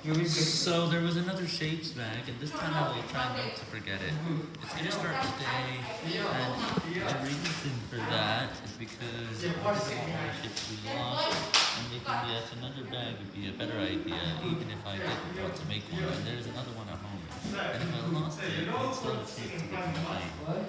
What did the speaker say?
So there was another shapes bag, and this time I will try not to forget it. It's gonna start today, and the reason for that is because I didn't shapes and making yet another bag would be a better idea, even if I didn't want to make one. And there's another one at home, and if I lost it, it's still a shape to be mine.